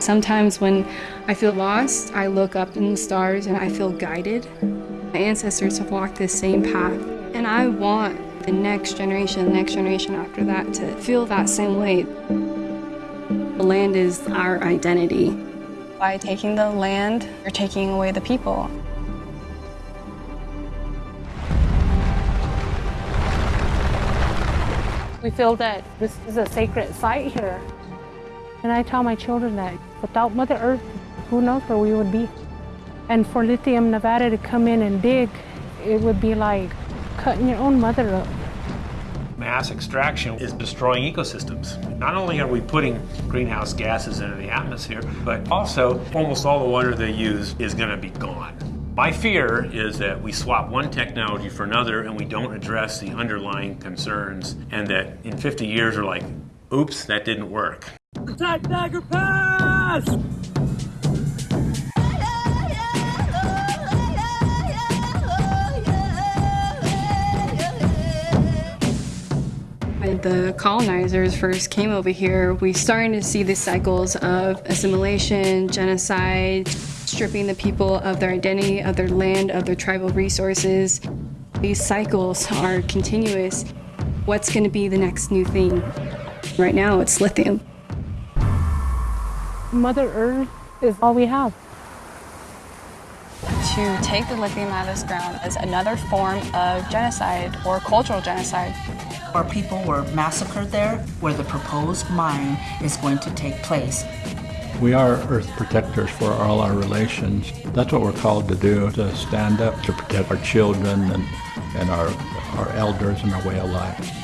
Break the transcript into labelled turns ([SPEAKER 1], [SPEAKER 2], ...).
[SPEAKER 1] Sometimes when I feel lost, I look up in the stars and I feel guided. My ancestors have walked this same path, and I want the next generation, the next generation after that to feel that same way. The land is our identity. By taking the land, you're taking away the people.
[SPEAKER 2] We feel that this is a sacred site here. And I tell my children that without Mother Earth, who knows where we would be. And for Lithium Nevada to come in and dig, it would be like cutting your own mother up.
[SPEAKER 3] Mass extraction is destroying ecosystems. Not only are we putting greenhouse gases into the atmosphere, but also almost all the water they use is going to be gone. My fear is that we swap one technology for another and we don't address the underlying concerns and that in 50 years we're like, oops, that didn't work.
[SPEAKER 4] Attack Thacker Pass!
[SPEAKER 1] When the colonizers first came over here, we started to see the cycles of assimilation, genocide, stripping the people of their identity, of their land, of their tribal resources. These cycles are continuous. What's going to be the next new thing? Right now, it's lithium.
[SPEAKER 2] Mother Earth is all we have.
[SPEAKER 1] To take the lithium out of this ground is another form of genocide or cultural genocide.
[SPEAKER 5] Our people were massacred there where the proposed mine is going to take place.
[SPEAKER 6] We are earth protectors for all our relations. That's what we're called to do, to stand up to protect our children and, and our, our elders and our way of life.